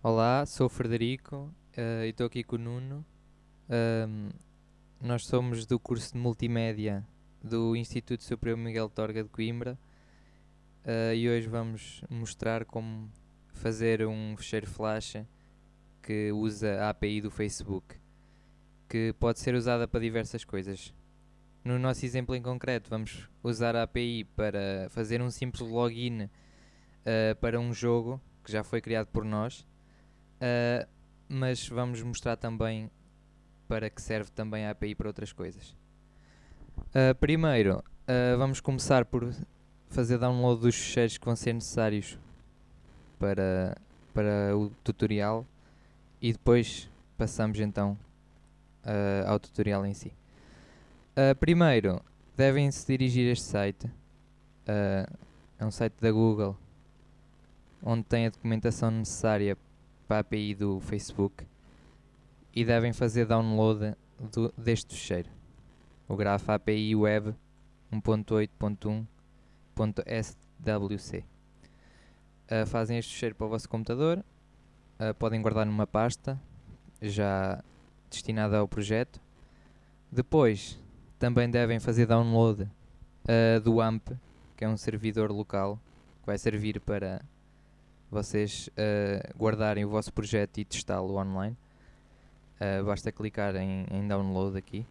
Olá, sou o Frederico uh, e estou aqui com o Nuno. Nós somos do curso de Multimédia do Instituto Superior Miguel Torga de Coimbra uh, e hoje vamos mostrar como fazer um fecheiro flash que usa a API do Facebook, que pode ser usada para diversas coisas. No nosso exemplo em concreto, vamos usar a API para fazer um simples login uh, para um jogo que já foi criado por nós, uh, mas vamos mostrar também para que serve também a API para outras coisas. Uh, primeiro, vamos começar por fazer download dos ficheiros que vão ser necessários para, para o tutorial e depois passamos então ao tutorial em si. primeiro, devem se dirigir a este site. é um site da Google onde tem a documentação necessária para a API do Facebook e devem fazer download do, deste fecheiro, o grafo API Web 1.8.1.swc. Uh, fazem este fecheiro para o vosso computador, uh, podem guardar numa pasta já destinada ao projeto. Depois também devem fazer download uh, do AMP, que é um servidor local que vai servir para vocês uh, guardarem o vosso projeto e testá-lo online. Uh, basta clicar em, em, download aqui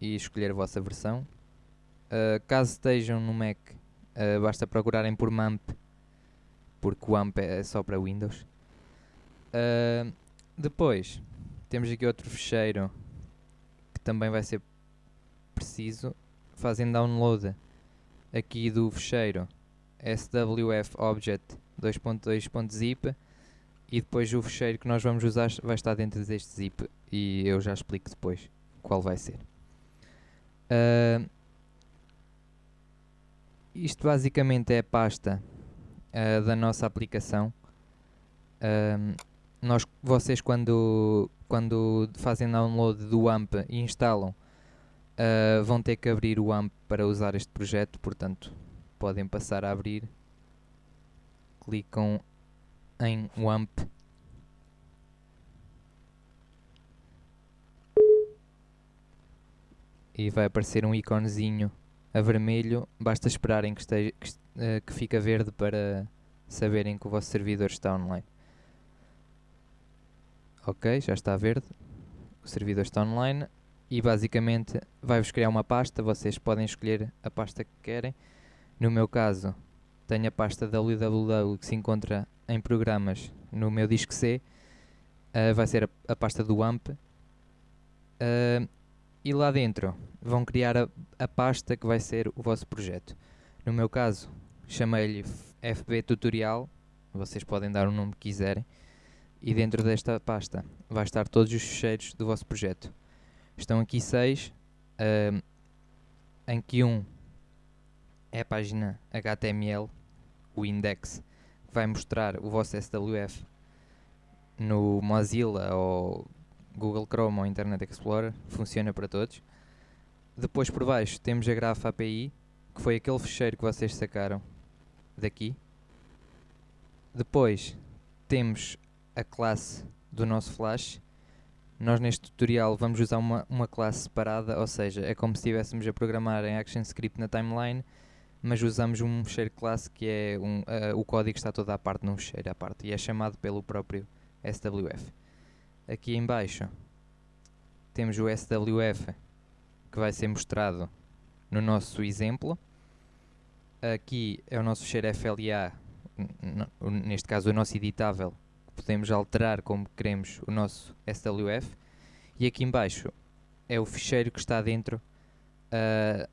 e escolher a vossa versão. Uh, caso estejam no Mac, basta procurarem por MAMP, porque o AMP é só para Windows. depois, temos aqui outro fecheiro que também vai ser preciso. Fazem download aqui do fecheiro swf object 2.2.zip e depois o fecheiro que nós vamos usar vai estar dentro deste zip e eu já explico depois qual vai ser. Uh, isto basicamente é a pasta uh, da nossa aplicação. Uh, nós, vocês quando, quando fazem download do AMP e instalam, vão ter que abrir o AMP para usar este projeto, portanto podem passar a abrir. Clicam em WAMP. E vai aparecer um iconezinho a vermelho, basta esperarem que, esteja, que, uh, que fica verde para saberem que o vosso servidor está online. Ok, já está verde, o servidor está online. E basicamente vai-vos criar uma pasta, vocês podem escolher a pasta que querem. No meu caso, tenho a pasta www que se encontra em programas no meu disco C, uh, vai ser a, a, pasta do AMP. Uh, e lá dentro vão criar a, a, pasta que vai ser o vosso projeto. No meu caso, chamei-lhe FB Tutorial, vocês podem dar o nome que quiserem, e dentro desta pasta vai estar todos os ficheiros do vosso projeto. Estão aqui seis, uh, em que um é a página HTML o index que vai mostrar o vosso SWF no Mozilla ou Google Chrome ou Internet Explorer, funciona para todos. Depois por baixo temos a grafa API, que foi aquele fecheiro que vocês sacaram daqui. Depois temos a classe do nosso Flash. Nós neste tutorial vamos usar uma, uma classe separada, ou seja, é como se estivéssemos a programar em ActionScript na timeline mas usamos um fecheiro classe que é um, uh, o código está toda à parte num fecheiro à parte e é chamado pelo próprio SWF. Aqui em baixo temos o SWF que vai ser mostrado no nosso exemplo. Aqui é o nosso fecheiro FLA, neste caso o nosso editável, podemos alterar como queremos o nosso SWF. E aqui em baixo é o ficheiro que está dentro uh,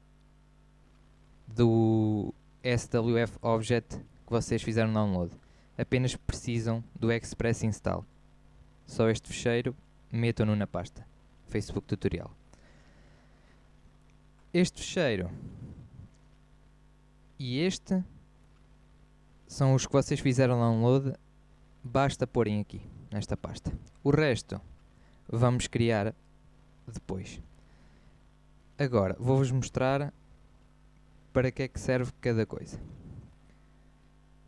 do SWF Object que vocês fizeram download. Apenas precisam do Express Install. Só este fecheiro, metam-no na pasta. Facebook Tutorial. Este fecheiro e este são os que vocês fizeram download. Basta porem aqui, nesta pasta. O resto vamos criar depois. Agora, vou-vos mostrar para que é que serve cada coisa.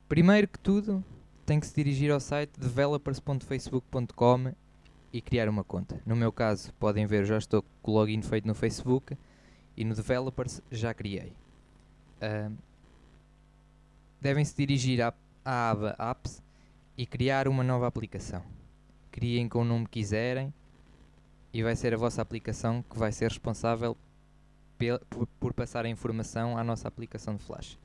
Primeiro que tudo, tem que se dirigir ao site developers.facebook.com e criar uma conta. No meu caso, podem ver, já estou com o login feito no Facebook e no Developers já criei. Uh, devem se dirigir à, à aba Apps e criar uma nova aplicação. Criem com o nome que quiserem e vai ser a vossa aplicação que vai ser responsável por, por passar a informação à nossa aplicação de Flash.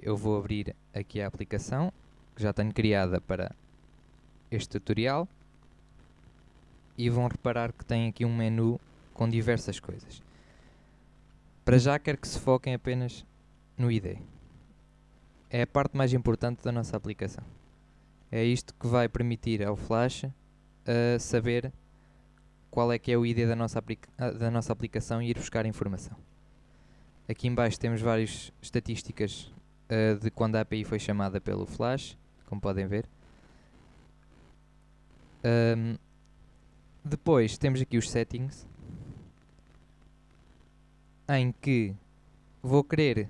Eu vou abrir aqui a aplicação que já tenho criada para este tutorial e vão reparar que tem aqui um menu com diversas coisas. Para já quero que se foquem apenas no ID. É a parte mais importante da nossa aplicação. É isto que vai permitir ao Flash uh, saber qual é que é o ID da nossa, ah, da nossa aplicação e ir buscar informação. Aqui embaixo temos várias estatísticas uh, de quando a API foi chamada pelo Flash, como podem ver. Um, depois temos aqui os settings, em que vou querer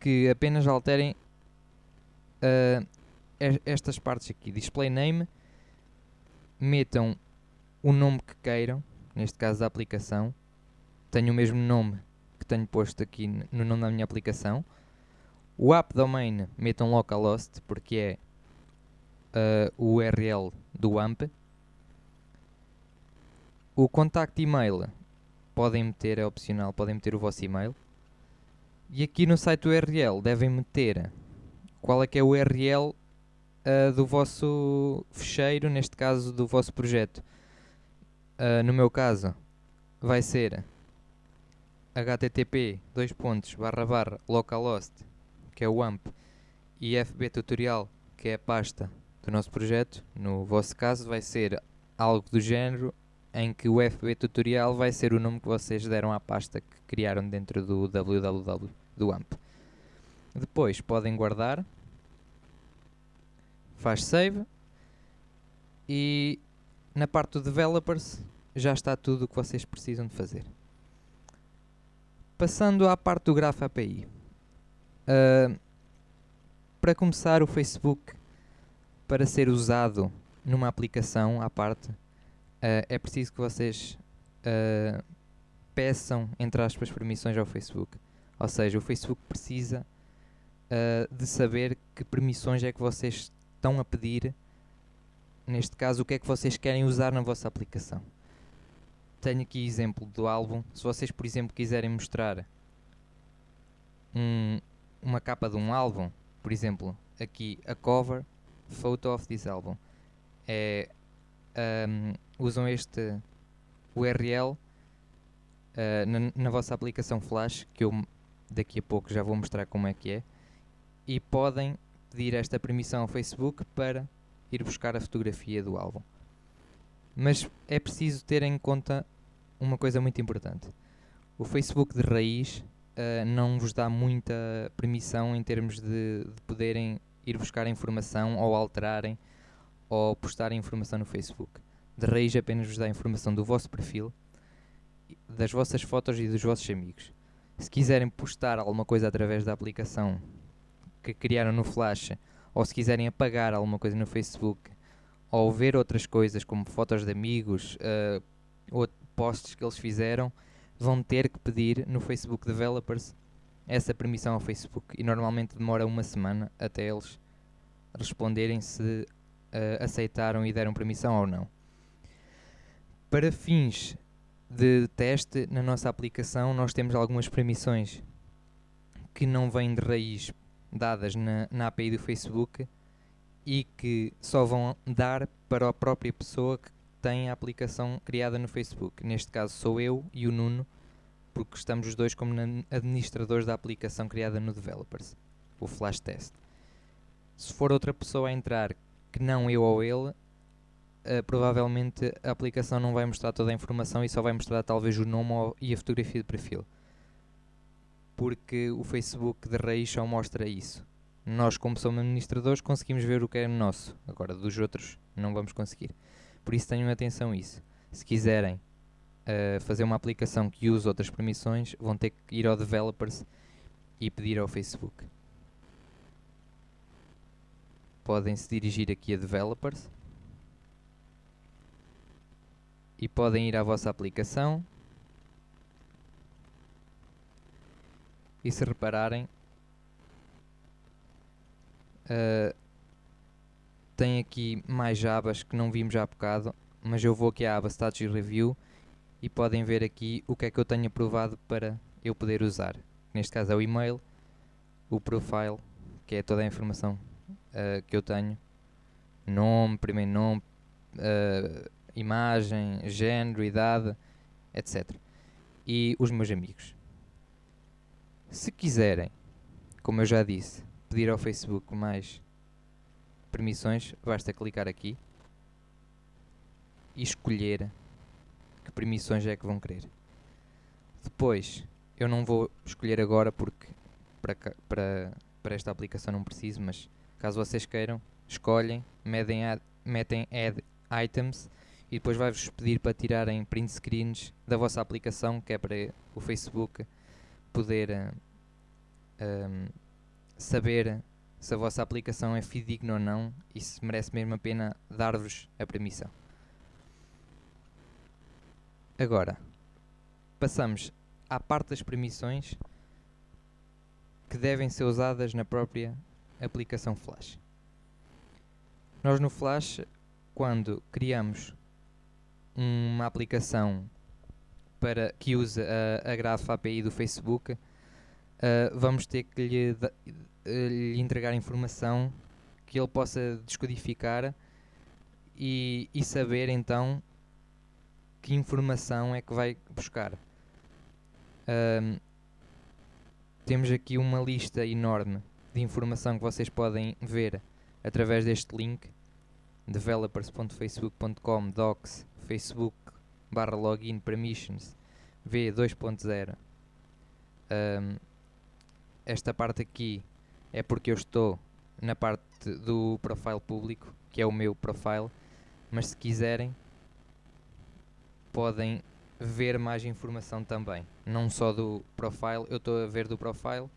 que apenas alterem uh, estas partes aqui. Display name, metam o nome que queiram, neste caso da aplicação. Tenho o mesmo nome que tenho posto aqui no nome da minha aplicação. O app domain metam localhost porque é uh, o URL do AMP. O contacto e-mail podem meter, é opcional, podem meter o vosso e-mail. E aqui no site URL devem meter qual é que é o URL uh, do vosso fecheiro, neste caso do vosso projeto. Uh, no meu caso vai ser http dois pontos barra barra localhost que é o AMP e fb tutorial que é a pasta do nosso projeto no vosso caso vai ser algo do género em que o FB Tutorial vai ser o nome que vocês deram à pasta que criaram dentro do www do AMP. Depois podem guardar, faz save e na parte do Developers já está tudo o que vocês precisam de fazer. Passando à parte do Graph API. Uh, para começar, o Facebook, para ser usado numa aplicação à parte, uh, é preciso que vocês uh, peçam, entre aspas, permissões ao Facebook. Ou seja, o Facebook precisa de saber que permissões é que vocês estão a pedir, neste caso, o que é que vocês querem usar na vossa aplicação. Tenho aqui exemplo do álbum. Se vocês, por exemplo, quiserem mostrar um, uma capa de um álbum, por exemplo, aqui a cover photo of this album, é um, usam este URL uh, na, na, vossa aplicação Flash, que eu daqui a pouco já vou mostrar como é que é, e podem pedir esta permissão ao Facebook para ir buscar a fotografia do álbum. Mas é preciso ter em conta uma coisa muito importante. O Facebook de raiz uh, não vos dá muita permissão em termos de, de poderem ir buscar informação ou alterarem ou postar informação no Facebook. De raiz apenas vos dá informação do vosso perfil, das vossas fotos e dos vossos amigos. Se quiserem postar alguma coisa através da aplicação que criaram no Flash, ou se quiserem apagar alguma coisa no Facebook, ou ver outras coisas como fotos de amigos, uh, posts que eles fizeram, vão ter que pedir no Facebook Developers essa permissão ao Facebook. E normalmente demora uma semana até eles responderem se uh, aceitaram e deram permissão ou não. Para fins de teste, na nossa aplicação nós temos algumas permissões que não vêm de raiz dadas na, na API do Facebook e que só vão dar para a própria pessoa que tem a aplicação criada no Facebook. Neste caso sou eu e o Nuno, porque estamos os dois como administradores da aplicação criada no Developers, o Flash Test. Se for outra pessoa a entrar que não eu ou ele, uh, provavelmente a aplicação não vai mostrar toda a informação e só vai mostrar talvez o nome ou, e a fotografia de perfil. Porque o Facebook de raiz só mostra isso. Nós, como somos administradores, conseguimos ver o que é nosso. Agora, dos outros, não vamos conseguir. Por isso, tenham atenção a isso. Se quiserem uh, fazer uma aplicação que use outras permissões, vão ter que ir ao Developers e pedir ao Facebook. podem se dirigir aqui a Developers e podem ir à vossa aplicação e se repararem uh, tem aqui mais abas que não vimos há bocado mas eu vou aqui à aba Status Review e podem ver aqui o que é que eu tenho aprovado para eu poder usar. Neste caso é o e-mail o profile que é toda a informação uh, que eu tenho. Nome, primeiro nome uh, imagem, género, idade etc. E os meus amigos. Se quiserem, como eu já disse, pedir ao Facebook mais permissões, basta clicar aqui e escolher que permissões é que vão querer. Depois, eu não vou escolher agora porque para, para, para esta aplicação não preciso, mas caso vocês queiram, escolhem, metem add, metem add items e depois vai-vos pedir para tirarem print screens da vossa aplicação, que é para o Facebook poder um, saber se a vossa aplicação é fidedigna ou não e se merece mesmo a pena dar-vos a permissão. Agora, passamos à parte das permissões que devem ser usadas na própria aplicação Flash. Nós no Flash, quando criamos uma aplicação para que use a, a Graph API do Facebook, uh, vamos ter que lhe, lhe, entregar informação que ele possa descodificar e, e saber então que informação é que vai buscar. Uh, temos aqui uma lista enorme de informação que vocês podem ver através deste link developers.facebook.com docs facebook barra login permissions v2.0 um, esta parte aqui é porque eu estou na parte do profile público que é o meu profile mas se quiserem podem ver mais informação também não só do profile eu estou a ver do profile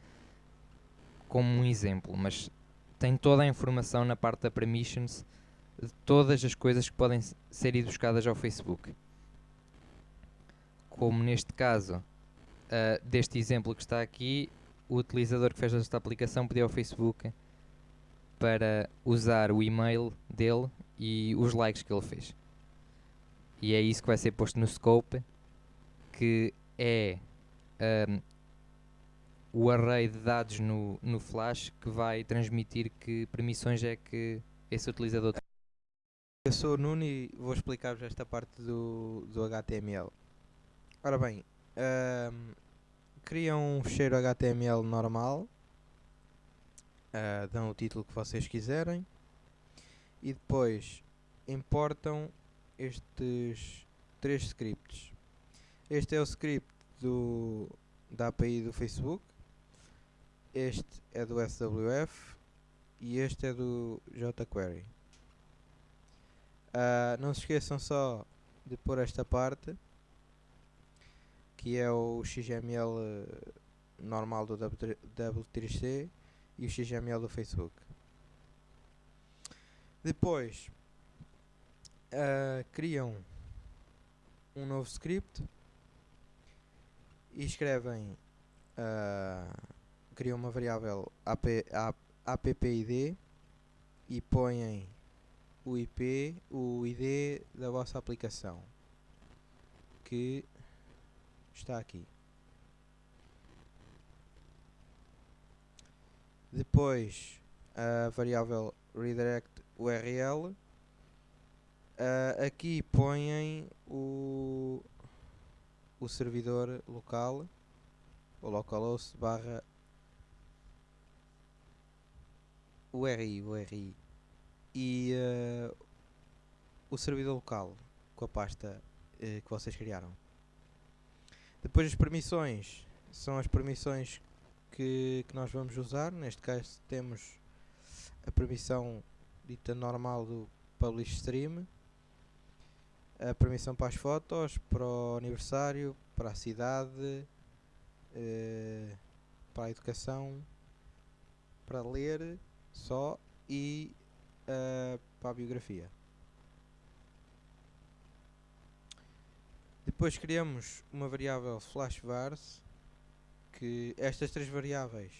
como um exemplo mas tem toda a informação na parte da permissions de todas as coisas que podem ser buscadas ao Facebook. Como neste caso, uh, deste exemplo que está aqui, o utilizador que fez esta aplicação pediu ao Facebook para usar o e-mail dele e os likes que ele fez. E é isso que vai ser posto no scope, que é um, o array de dados no, no flash que vai transmitir que permissões é que esse utilizador tem. Eu sou o Nuno e vou explicar-vos esta parte do, do HTML. Ora bem, um, criam um fecheiro HTML normal, uh, dão o título que vocês quiserem e depois importam estes três scripts. Este é o script do, da API do Facebook, este é do SWF e este é do jQuery. Uh, não se esqueçam só de pôr esta parte que é o XML eh, normal do W3C e o XML do Facebook. Depois uh, criam um novo script e escrevem uh, criam uma variável app, appid e põem o IP, o ID da vossa aplicação que está aqui. Depois a variável redirect URL uh, aqui põem o, o servidor local o localhost barra URI, URI e uh, o servidor local com a pasta uh, que vocês criaram. Depois as permissões são as permissões que, que nós vamos usar. Neste caso temos a permissão dita normal do Publish Stream, a permissão para as fotos, para o aniversário, para a cidade, uh, para a educação, para ler só e uh, para a biografia. Depois criamos uma variável flashvars que estas três variáveis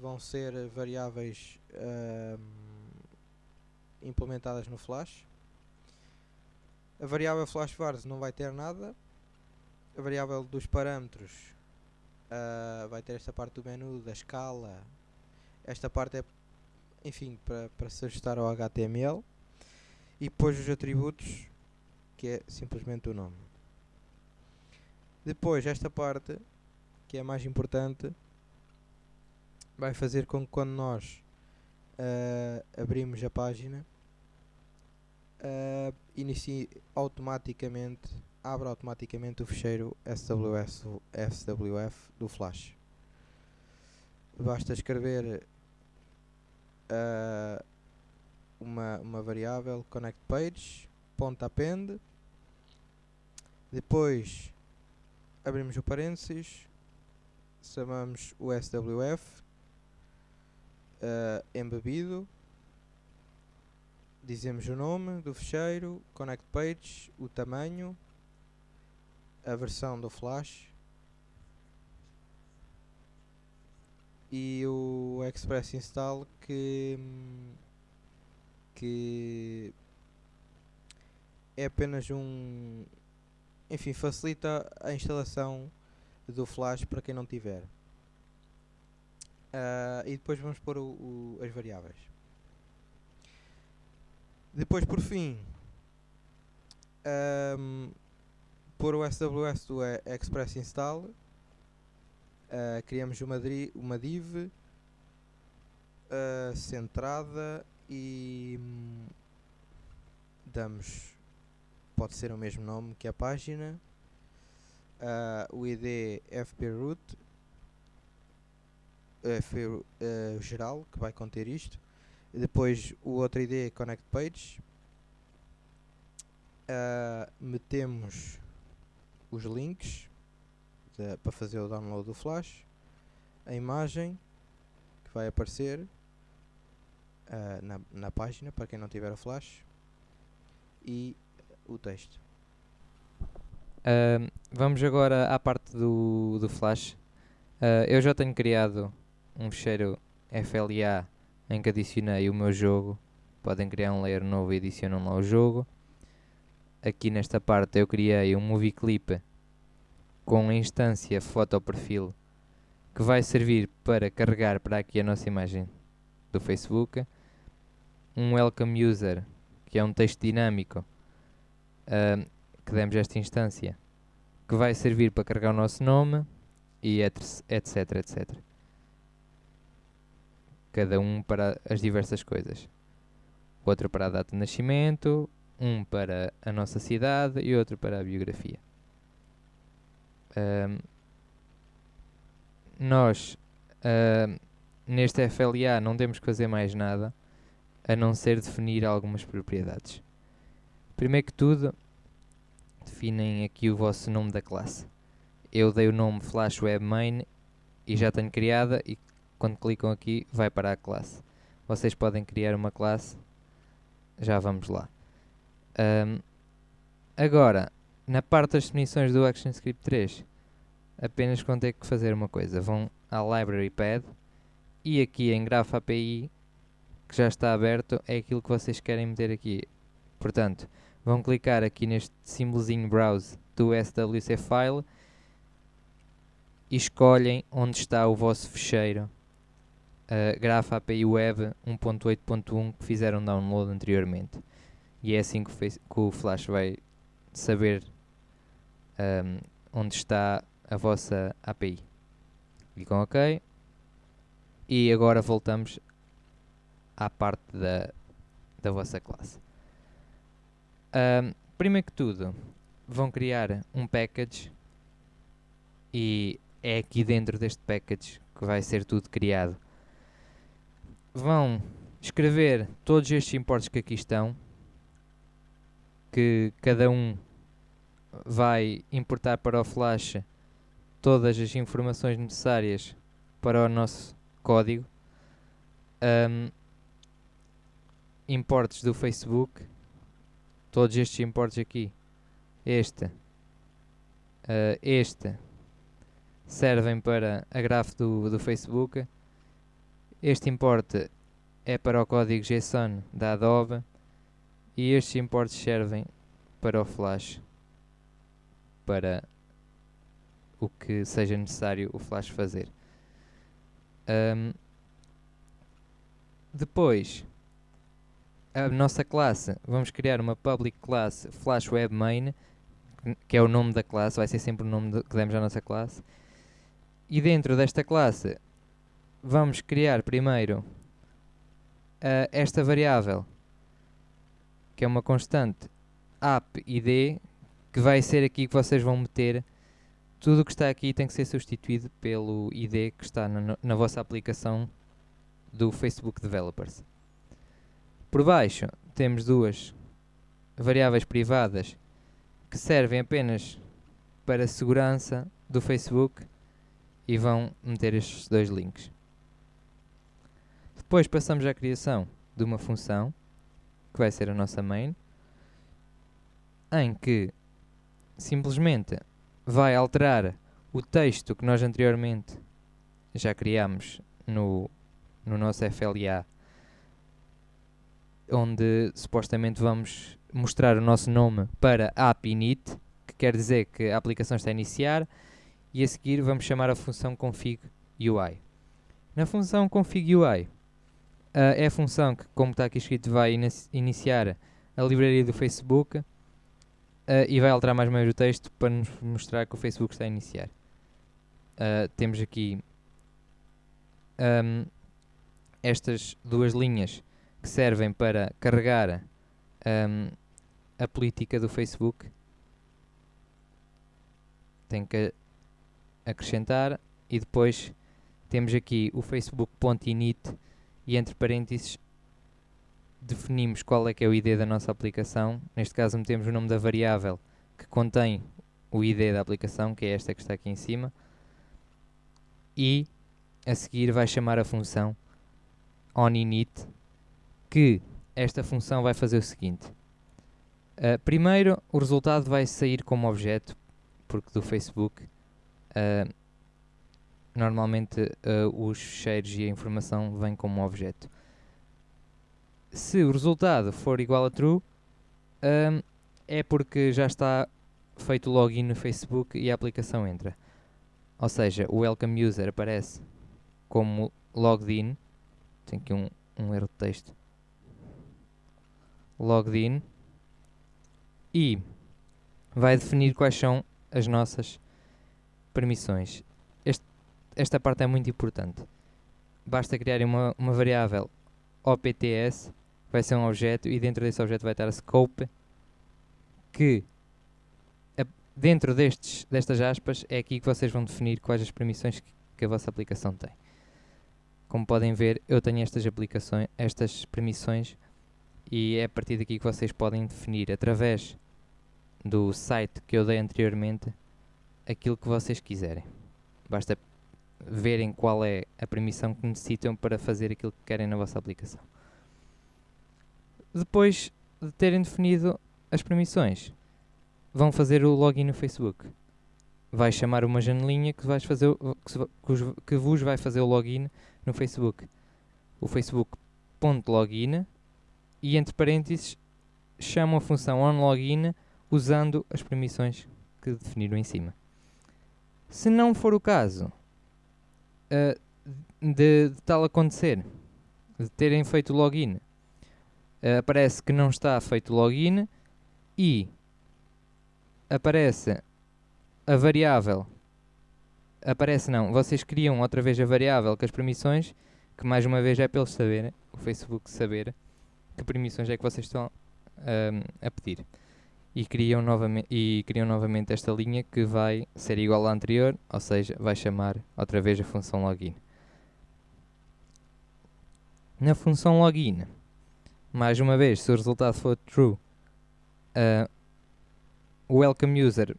vão ser variáveis uh, implementadas no flash. A variável flashvars não vai ter nada. A variável dos parâmetros uh, vai ter esta parte do menu, da escala. Esta parte é, enfim, para se ajustar ao HTML. E depois os atributos que é simplesmente o nome. Depois, esta parte, que é mais importante, vai fazer com que quando nós uh, abrimos a página, uh, inicie automaticamente, abra automaticamente o fecheiro SWS, SWF do Flash. Basta escrever uh, uma, uma variável connect page ponto append depois abrimos o parênteses chamamos o SWF uh, embebido. Dizemos o nome do fecheiro connect page, o tamanho a versão do flash e o express install que que é apenas um. Enfim, facilita a instalação do Flash para quem não tiver. Uh, e depois vamos pôr o, o, as variáveis. Depois, por fim, um, pôr o SWS do Express Install. Uh, criamos uma, uma div uh, centrada e um, damos pode ser o mesmo nome que a página. Uh, o ID fproot FP uh, geral que vai conter isto. Depois o outro ID connect page. Uh, metemos os links para fazer o download do flash. A imagem que vai aparecer uh, na, na página para quem não tiver o flash. E o texto. Uh, vamos agora à parte do, do Flash. Uh, eu já tenho criado um fecheiro FLA em que adicionei o meu jogo. Podem criar um layer novo e adicionam lá o jogo. Aqui nesta parte eu criei um movie clip com a instância foto perfil que vai servir para carregar para aqui a nossa imagem do Facebook. Um welcome user que é um texto dinâmico uh, que demos esta instância, que vai servir para carregar o nosso nome e etc, etc. Cada um para as diversas coisas. Outro para a data de nascimento, um para a nossa cidade e outro para a biografia. Um, nós, uh, neste FLA, não temos que fazer mais nada a não ser definir algumas propriedades. Primeiro que tudo, definem aqui o vosso nome da classe. Eu dei o nome Flash Web Main e já tenho criada e quando clicam aqui vai para a classe. Vocês podem criar uma classe, já vamos lá. Um, agora, na parte das definições do ActionScript 3, apenas vão ter que fazer uma coisa. Vão à Library Pad e aqui em Graph API, que já está aberto, é aquilo que vocês querem meter aqui. Portanto, vão clicar aqui neste símbolozinho Browse do SWC File e escolhem onde está o vosso fecheiro uh, Graph API Web 1.8.1 que fizeram download anteriormente. E é assim que, que o Flash vai saber um, onde está a vossa API. Clicam OK. E agora voltamos à parte da, da vossa classe. Primeiro que tudo, vão criar um package e é aqui dentro deste package que vai ser tudo criado. Vão escrever todos estes importes que aqui estão, que cada um vai importar para o flash todas as informações necessárias para o nosso código. Um, importes do Facebook, todos estes importes aqui, este, uh, este, servem para a graph do, do Facebook. Este importe é para o código JSON da Adobe e estes importes servem para o Flash, para o que seja necessário o Flash fazer. Um, depois, a nossa classe, vamos criar uma public class Flash Web Main, que é o nome da classe, vai ser sempre o nome que demos à nossa classe. E dentro desta classe, vamos criar primeiro uh, esta variável, que é uma constante app id, que vai ser aqui que vocês vão meter tudo o que está aqui tem que ser substituído pelo ID que está na, na vossa aplicação do Facebook Developers. Por baixo temos duas variáveis privadas que servem apenas para a segurança do Facebook e vão meter estes dois links. Depois passamos à criação de uma função que vai ser a nossa main em que simplesmente vai alterar o texto que nós anteriormente já criámos no, no nosso FLA, onde supostamente vamos mostrar o nosso nome para app init, que quer dizer que a aplicação está a iniciar, e a seguir vamos chamar a função config UI. Na função config UI, uh, é a função que, como está aqui escrito, vai iniciar a livraria do Facebook Uh, e vai alterar mais ou menos o texto para nos mostrar que o Facebook está a iniciar. Uh, temos aqui um, estas duas linhas que servem para carregar um, a política do Facebook. Tem que acrescentar e depois temos aqui o facebook.init e entre parênteses definimos qual é que é o ID da nossa aplicação. Neste caso metemos o nome da variável que contém o ID da aplicação, que é esta que está aqui em cima. E a seguir vai chamar a função onInit, que esta função vai fazer o seguinte. Uh, primeiro, o resultado vai sair como objeto, porque do Facebook uh, normalmente uh, os cheiros e a informação vêm como objeto se o resultado for igual a true, é porque já está feito o login no Facebook e a aplicação entra. Ou seja, o welcome user aparece como logged in. Tem aqui um, um erro de texto. Logged in. E vai definir quais são as nossas permissões. Este, esta parte é muito importante. Basta criar uma, uma variável OPTS vai ser um objeto e dentro desse objeto vai estar a scope que dentro destes, destas aspas é aqui que vocês vão definir quais as permissões que, que a vossa aplicação tem. Como podem ver, eu tenho estas aplicações, estas permissões e é a partir daqui que vocês podem definir através do site que eu dei anteriormente aquilo que vocês quiserem. Basta verem qual é a permissão que necessitam para fazer aquilo que querem na vossa aplicação. Depois de terem definido as permissões, vão fazer o login no Facebook. Vai chamar uma janelinha que, vais fazer, que vos vai fazer o login no Facebook. O Facebook.login e entre parênteses chamam a função onLogin usando as permissões que definiram em cima. Se não for o caso uh, de, de tal acontecer, de terem feito login uh, aparece que não está feito login e aparece a variável aparece não, vocês criam outra vez a variável com as permissões que mais uma vez é para eles saberem, o Facebook saber que permissões é que vocês estão um, a pedir e criam, novamente, e criam novamente esta linha que vai ser igual à anterior, ou seja, vai chamar outra vez a função login. Na função login mais uma vez, se o resultado for true, uh, o welcome user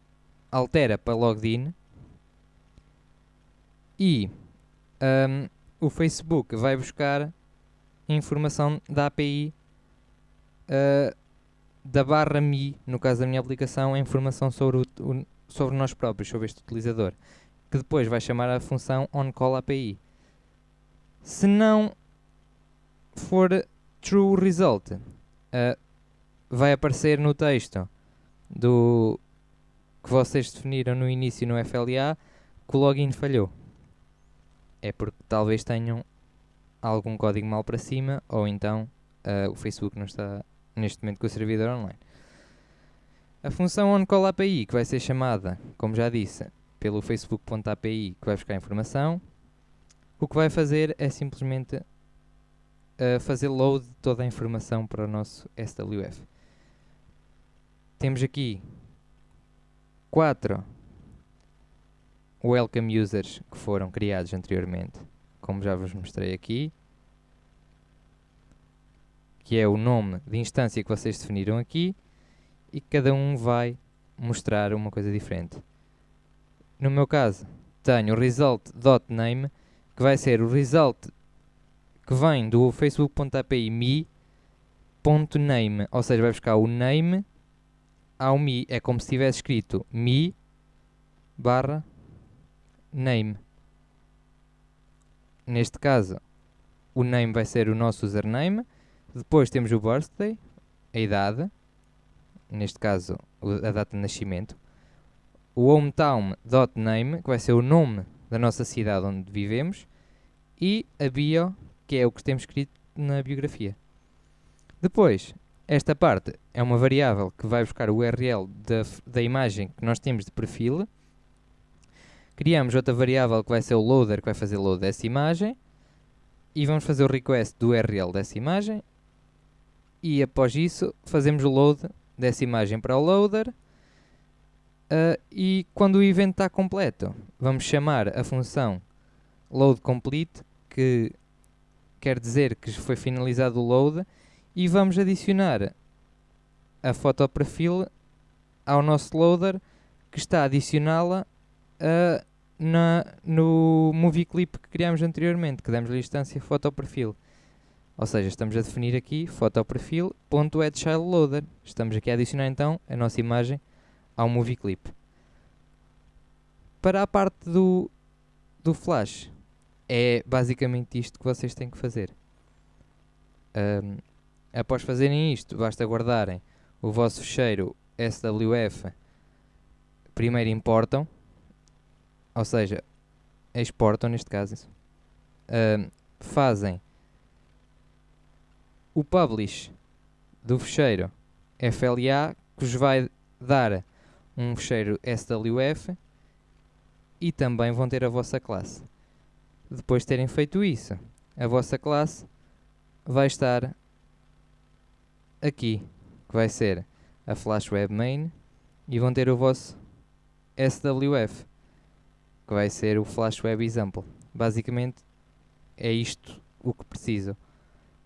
altera para logged in e um, o Facebook vai buscar informação da API uh, da barra Mi, no caso da minha aplicação, a informação sobre, o, o, sobre nós próprios, sobre este utilizador, que depois vai chamar a função onCallAPI. Se não for true result, uh, vai aparecer no texto do que vocês definiram no início no FLA que o login falhou. É porque talvez tenham algum código mal para cima ou então uh, o Facebook não está neste momento com o servidor online. A função onCallAPI, que vai ser chamada, como já disse, pelo facebook.api, que vai buscar informação, o que vai fazer é simplesmente uh, fazer load toda a informação para o nosso SWF. Temos aqui quatro welcome users que foram criados anteriormente, como já vos mostrei aqui, que é o nome de instância que vocês definiram aqui, e cada um vai mostrar uma coisa diferente. No meu caso, tenho o result.name, que vai ser o result que vem do facebook.api me.name, ou seja, vai buscar o name ao me, é como se tivesse escrito me barra name. Neste caso, o name vai ser o nosso username. Depois temos o birthday, a idade, neste caso a data de nascimento. O hometown.name, que vai ser o nome da nossa cidade onde vivemos. E a bio, que é o que temos escrito na biografia. Depois, esta parte é uma variável que vai buscar o URL da, da imagem que nós temos de perfil. Criamos outra variável que vai ser o loader, que vai fazer load dessa imagem. E vamos fazer o request do URL dessa imagem. E após isso, fazemos o load dessa imagem para o loader. Uh, e quando o evento está completo, vamos chamar a função load complete, que quer dizer que foi finalizado o load e vamos adicionar a foto perfil ao nosso loader que está a adicioná-la uh, no movie clip que criámos anteriormente, que demos a instância foto perfil. Ou seja, estamos a definir aqui foto loader. Estamos aqui a adicionar então a nossa imagem ao movie clip. Para a parte do, do flash, é basicamente isto que vocês têm que fazer. Um, Após fazerem isto, basta guardarem o vosso fecheiro SWF. Primeiro importam, ou seja, exportam neste caso. Uh, fazem o publish do fecheiro FLA que vos vai dar um fecheiro SWF e também vão ter a vossa classe. Depois de terem feito isso, a vossa classe vai estar aqui, que vai ser a Flash Web Main, e vão ter o vosso SWF, que vai ser o Flash Web Example. Basicamente é isto o que preciso.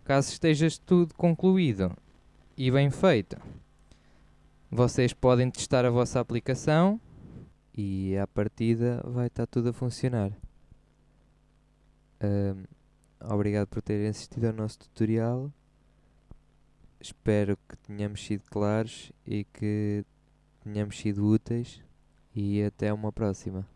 Caso esteja tudo concluído e bem feito, vocês podem testar a vossa aplicação e à partida vai estar tudo a funcionar. Um, obrigado por terem assistido ao nosso tutorial espero que tenhamos sido claros e que tenhamos sido úteis e até uma próxima.